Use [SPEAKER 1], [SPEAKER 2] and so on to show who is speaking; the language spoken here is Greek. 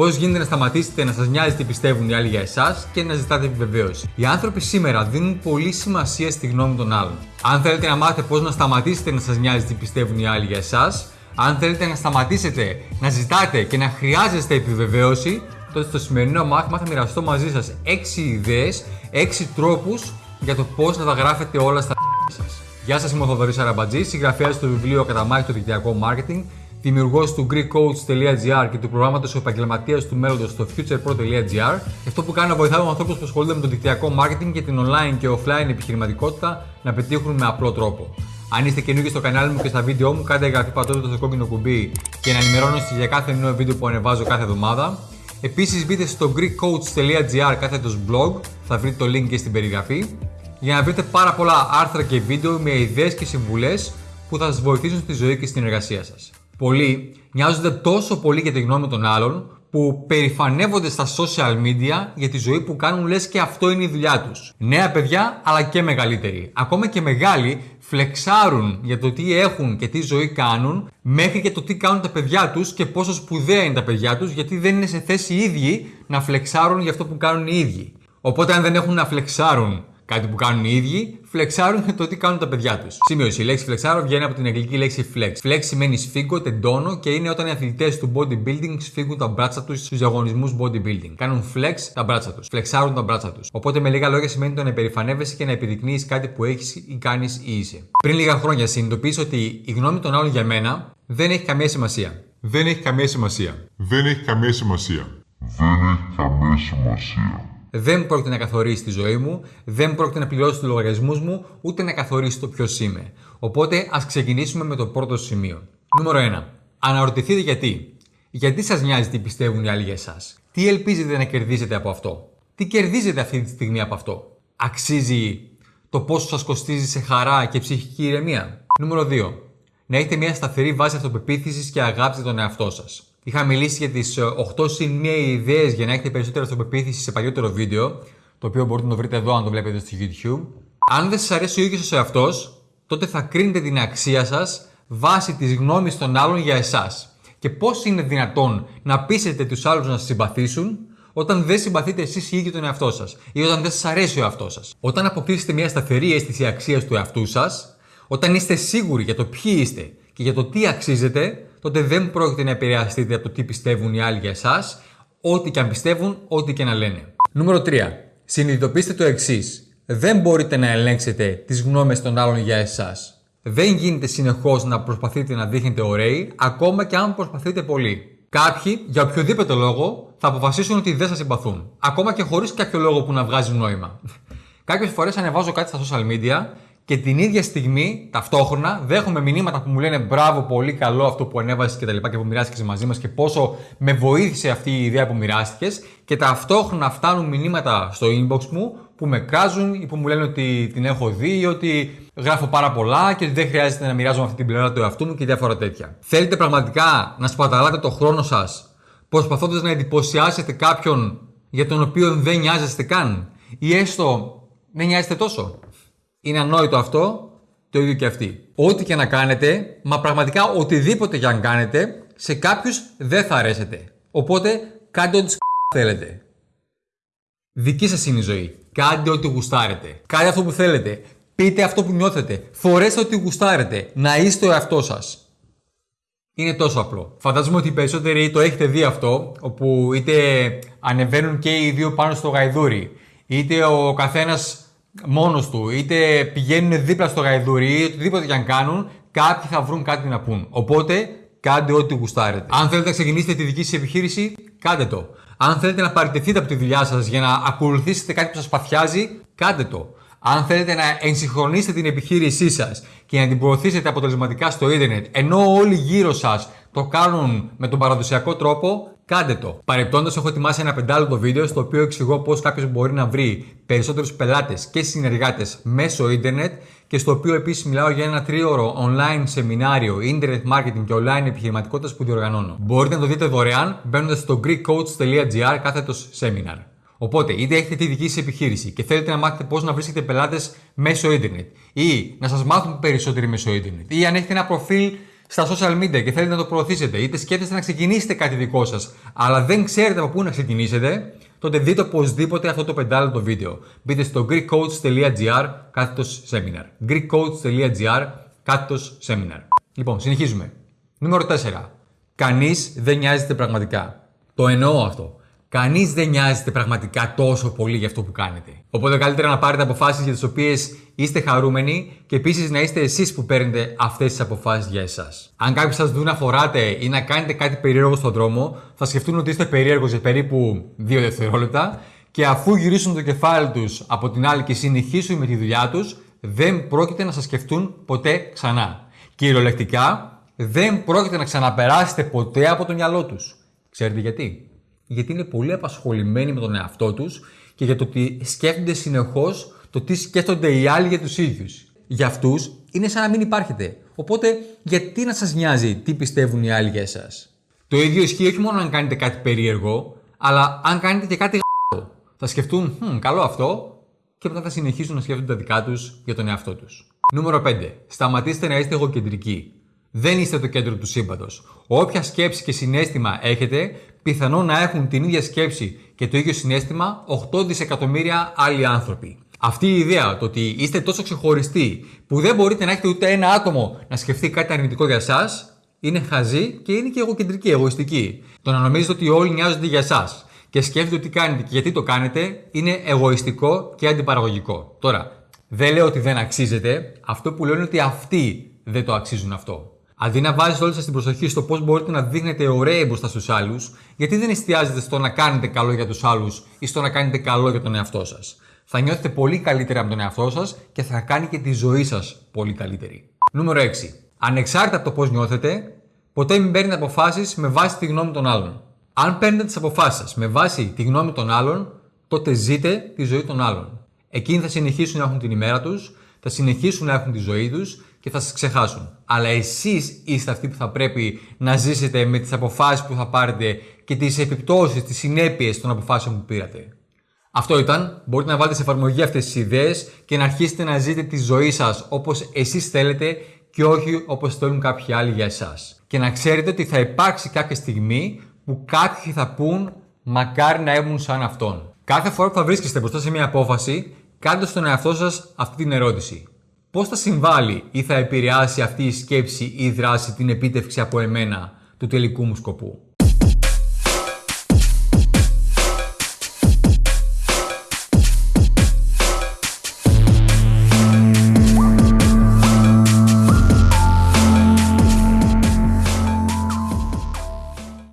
[SPEAKER 1] Πώς γίνεται να σταματήσετε να σας νοιάζει τι πιστεύουν οι άλλοι για εσάς και να ζητάτε επιβεβαίωση. Οι άνθρωποι σήμερα δίνουν πολύ σημασία στη γνώμη των άλλων. Αν θέλετε να μάθετε πώς να σταματήσετε να σας νοιάζει τι πιστεύουν οι άλλοι για εσάς, αν θέλετε να σταματήσετε να ζητάτε και να χρειάζεστε επιβεβαίωση, τότε στο σημερινό μάθημα θα μοιραστώ μαζί σας 6 ιδέες, 6 τρόπους για το πώς να τα γράφετε όλα στα σας. Γεια σας, είμαι ο Θοδωρής Αραμπατζής, συγγραφέας του βιβλίου Καταμάχη του Δικτυακό Marketing δημιουργός του GreekCoach.gr και του προγράμματος ο επαγγελματίας του μέλλοντος στο futurepro.gr. Αυτό που κάνω βοηθάω ανθρώπους που ασχολούνται με το δικτυακό marketing και την online και offline επιχειρηματικότητα να πετύχουν με απλό τρόπο. Αν είστε καινούργιοι στο κανάλι μου και στα βίντεο μου, κάντε εγγραφή πατώντα το κόκκινο κουμπί και να ενημερώνεστε για κάθε νέο βίντεο που ανεβάζω κάθε εβδομάδα. Επίσης, μπείτε στο GreekCoach.gr κάθετος blog, θα βρείτε το link και στην περιγραφή, για να βρείτε πάρα πολλά άρθρα και βίντεο με ιδέες και συμβουλές που θα σας βοηθήσουν στη ζωή και στην εργασία σας. Πολλοί νοιάζονται τόσο πολύ για τη γνώμη των άλλων που περηφανεύονται στα social media για τη ζωή που κάνουν λες και αυτό είναι η δουλειά τους. Νέα παιδιά αλλά και μεγαλύτεροι. Ακόμα και μεγάλοι φλεξάρουν για το τι έχουν και τι ζωή κάνουν μέχρι και το τι κάνουν τα παιδιά τους και πόσο σπουδαία είναι τα παιδιά τους γιατί δεν είναι σε θέση οι ίδιοι να φλεξάρουν για αυτό που κάνουν οι ίδιοι. Οπότε αν δεν έχουν να φλεξάρουν Κάτι που κάνουν οι ίδιοι, φλεξάρουν το τι κάνουν τα παιδιά τους. Σημείωση. Η λέξη φλεξάρω βγαίνει από την αγγλική λέξη flex. Flex σημαίνει σφίγγω, τεντώνω και είναι όταν οι αθλητές του bodybuilding σφίγγουν τα μπράτσα τους στους διαγωνισμούς bodybuilding. Κάνουν flex τα μπράτσα τους. Φλεξάρουν τα μπράτσα τους. Οπότε με λίγα λόγια σημαίνει το να υπερηφανεύεσαι και να επιδεικνύεις κάτι που έχεις ή κάνεις ή είσαι. Πριν λίγα χρόνια συνειδητοποίησε ότι η γνώμη των άλλων για μένα δεν έχει καμία σημασία.
[SPEAKER 2] Δεν έχει καμία σημασία. Δεν έχει καμία σημασία.
[SPEAKER 3] Δεν έχει καμία σημασία
[SPEAKER 1] δεν πρόκειται να καθορίσει τη ζωή μου, δεν πρόκειται να πληρώσει τους λογαριασμούς μου, ούτε να καθορίσει το ποιος είμαι. Οπότε ας ξεκινήσουμε με το πρώτο σημείο. Νούμερο 1. Αναρωτηθείτε γιατί. Γιατί σας νοιάζει τι πιστεύουν οι άλλοι για εσάς; Τι ελπίζετε να κερδίσετε από αυτό; Τι κερδίζετε αυτή τη στιγμή από αυτό; Αξίζει το πόσο σας κοστίζει σε χαρά και ψυχική ηρεμία; Νούμερο 2. Να έχετε μια σταθερή βάση αυτοπεποίθησης και αγάπη τον εαυτό σας. Είχα μιλήσει για τις 8 συν 1 ιδέες για να έχετε περισσότερη αυτοπεποίθηση σε παλιότερο βίντεο, το οποίο μπορείτε να το βρείτε εδώ αν το βλέπετε στο YouTube. Αν δεν σας αρέσει ο ίδιος ο εαυτός, τότε θα κρίνετε την αξία σας βάσει της γνώμης των άλλων για εσάς. Και πώς είναι δυνατόν να πείσετε τους άλλους να σας συμπαθήσουν όταν δεν συμπαθείτε εσείς οι ίδιοι τον εαυτό σας ή όταν δεν σας αρέσει ο εαυτός σας. Όταν αποκτήσετε μια σταθερή αίσθηση αξίας του εαυτού σας, όταν είστε σίγουροι για το ποιοι είστε και για το τι αξίζετε, τότε δεν πρόκειται να επηρεαστείτε από το τι πιστεύουν οι άλλοι για εσάς, ό,τι και αν πιστεύουν, ό,τι και να λένε. Νούμερο 3. Συνειδητοποιήστε το εξής. Δεν μπορείτε να ελέγξετε τις γνώμες των άλλων για εσάς. Δεν γίνεται συνεχώς να προσπαθείτε να δείχνετε ωραίοι, ακόμα και αν προσπαθείτε πολύ. Κάποιοι, για οποιοδήποτε λόγο, θα αποφασίσουν ότι δεν σας συμπαθούν. Ακόμα και χωρίς κάποιο λόγο που να βγάζει νόημα. Κάποιες φορές ανεβάζω κάτι στα social media και την ίδια στιγμή, ταυτόχρονα, δέχομαι μηνύματα που μου λένε μπράβο, πολύ καλό αυτό που ανέβασες και τα λοιπά και που μοιράστηκες μαζί μας και πόσο με βοήθησε αυτή η ιδέα που μοιράστηκες. Και ταυτόχρονα φτάνουν μηνύματα στο inbox μου που με κράζουν ή που μου λένε ότι την έχω δει ή ότι γράφω πάρα πολλά και ότι δεν χρειάζεται να μοιράζομαι αυτή την πλευρά του εαυτού μου και διάφορα τέτοια. Θέλετε πραγματικά να σπαταλάτε το χρόνο σας προσπαθώντας να εντυπωσιάσετε κάποιον για τον οποίο δεν νοιάζεστε καν ή έστω δεν νοιάζεστε τόσο; Είναι ανόητο αυτό, το ίδιο και αυτή. Ό,τι και να κάνετε, μα πραγματικά οτιδήποτε και αν κάνετε, σε κάποιους δεν θα αρέσετε. Οπότε κάντε ό,τι θέλετε. Δική σας είναι η ζωή. Κάντε ό,τι γουστάρετε. Κάντε αυτό που θέλετε. Πείτε αυτό που νιώθετε. Φορέστε ό,τι γουστάρετε. Να είστε ο εαυτός σας. Είναι τόσο απλό. Φαντάζομαι ότι οι περισσότεροι το έχετε δει αυτό, όπου είτε ανεβαίνουν και οι δύο πάνω στο γαϊδούρι, είτε ο καθένας μόνος του, είτε πηγαίνουν δίπλα στο γαϊδουρί, ή οτιδήποτε και αν κάνουν, κάποιοι θα βρουν κάτι να πούν. Οπότε, κάντε ό,τι γουστάρετε. Αν θέλετε να ξεκινήσετε τη δική σας επιχείρηση, κάντε το. Αν θέλετε να παραιτηθείτε από τη δουλειά σας για να ακολουθήσετε κάτι που σας παθιάζει, κάντε το. Αν θέλετε να ενσυγχρονίσετε την επιχείρησή σας και να την προωθήσετε αποτελεσματικά στο ίντερνετ, ενώ όλοι γύρω σας το κάνουν με τον παραδοσιακό τρόπο, Κάντε το. Παρεπτόντως, έχω ετοιμάσει ένα πεντάλεπτο βίντεο στο οποίο εξηγώ πώς κάποιος μπορεί να βρει περισσότερους πελάτες και συνεργάτες μέσω ίντερνετ και στο οποίο επίσης μιλάω για ένα τρίωρο online σεμινάριο Internet Marketing και Online Επιχειρηματικότητας που διοργανώνω. Μπορείτε να το δείτε δωρεάν μπαίνοντας στο greekcoach.gr κάθετος seminar. Οπότε, είτε έχετε τη δική σας επιχείρηση και θέλετε να μάθετε πώς να βρίσκετε πελάτες μέσω ίντερνετ ή να σας μάθουν περισσότεροι μέσω ίντερνετ ή αν έχετε ένα προφίλ στα social media και θέλετε να το προωθήσετε, είτε σκέφτεστε να ξεκινήσετε κάτι δικό σας, αλλά δεν ξέρετε από πού να ξεκινήσετε, τότε δείτε οπωσδήποτε αυτό το πεντάλεπτο βίντεο. Μπείτε στο greekcoach.gr κάθετος seminar. greekcoach.gr κάθετος seminar. Λοιπόν, συνεχίζουμε. Νούμερο 4. Κανείς δεν νοιάζεται πραγματικά. Το εννοώ αυτό. Κανείς δεν νοιάζεται πραγματικά τόσο πολύ για αυτό που κάνετε. Οπότε καλύτερα να πάρετε αποφάσεις για τις οποίες είστε χαρούμενοι και επίσης να είστε εσείς που παίρνετε αυτές τις αποφάσεις για εσάς. Αν κάποιοι σας δουν να φοράτε ή να κάνετε κάτι περίεργο στον δρόμο, θα σκεφτούν ότι είστε περίεργος για περίπου 2 δευτερόλεπτα και αφού γυρίσουν το κεφάλι τους από την άλλη και συνεχίσουν με τη δουλειά τους, δεν πρόκειται να σας σκεφτούν ποτέ ξανά. Κυριολεκτικά, δεν πρόκειται να ξαναπεράσετε ποτέ από το μυαλό τους. Ξέρετε γιατί; Γιατί είναι πολύ απασχολημένοι με τον εαυτό τους και για το ότι σκέφτονται συνεχώς το τι σκέφτονται οι άλλοι για τους ίδιους. Για αυτούς είναι σαν να μην υπάρχετε. Οπότε, γιατί να σας νοιάζει τι πιστεύουν οι άλλοι για εσάς; Το ίδιο ισχύει όχι μόνο αν κάνετε κάτι περίεργο, αλλά αν κάνετε και κάτι γ***ο. Θα σκεφτούν, hm, καλό αυτό, και μετά θα συνεχίσουν να σκέφτονται τα δικά τους για τον εαυτό τους. Νούμερο 5. Σταματήστε να είστε εγωκεντρικοί. Δεν είστε το κέντρο του σύμπαντος. Όποια σκέψη και συνέστημα έχετε, πιθανόν να έχουν την ίδια σκέψη και το ίδιο συνέστημα 8 δισεκατομμύρια άλλοι άνθρωποι. Αυτή η ιδέα το ότι είστε τόσο ξεχωριστοί που δεν μπορείτε να έχετε ούτε ένα άτομο να σκεφτεί κάτι αρνητικό για εσά, είναι χαζή και είναι και εγωκεντρική, εγωιστική. Το να νομίζετε ότι όλοι νοιάζονται για εσά και σκέφτεται τι κάνετε και γιατί το κάνετε είναι εγωιστικό και αντιπαραγωγικό. Τώρα, δεν λέω ότι δεν αξίζετε, αυτό που λέω είναι ότι αυτοί δεν το αξίζουν αυτό. Αντί να βάζετε όλη σας την προσοχή στο πώς μπορείτε να δείχνετε ωραίοι μπροστά στους άλλους, γιατί δεν εστιάζετε στο να κάνετε καλό για τους άλλους ή στο να κάνετε καλό για τον εαυτό σας. Θα νιώθετε πολύ καλύτερα με τον εαυτό σας και θα κάνει και τη ζωή σας πολύ καλύτερη. Νούμερο 6. Ανεξάρτητα από το πώς νιώθετε, ποτέ μην παίρνετε αποφάσεις με βάση τη γνώμη των άλλων. Αν παίρνετε τις αποφάσεις σας με βάση τη γνώμη των άλλων, τότε ζείτε τη ζωή των άλλων. Εκείνοι θα συνεχίσουν να έχουν την ημέρα τους, θα συνεχίσουν να έχουν τη ζωή τους και θα σας ξεχάσουν. Αλλά εσείς είστε αυτοί που θα πρέπει να ζήσετε με τις αποφάσεις που θα πάρετε και τις επιπτώσεις, τις συνέπειες των αποφάσεων που πήρατε. Αυτό ήταν. Μπορείτε να βάλετε σε εφαρμογή αυτές τις ιδέες και να αρχίσετε να ζείτε τη ζωή σας όπως εσείς θέλετε και όχι όπως θέλουν κάποιοι άλλοι για εσάς. Και να ξέρετε ότι θα υπάρξει κάποια στιγμή που κάποιοι θα πούν μακάρι να ήμουν σαν αυτόν. Κάθε φορά που θα βρίσκεστε μπροστά σε μια απόφαση, κάντε στον εαυτό σας αυτή την ερώτηση. Πώς θα συμβάλλει ή θα επηρεάσει αυτή η σκέψη ή η δράση την επίτευξη από εμένα του τελικού μου σκοπού;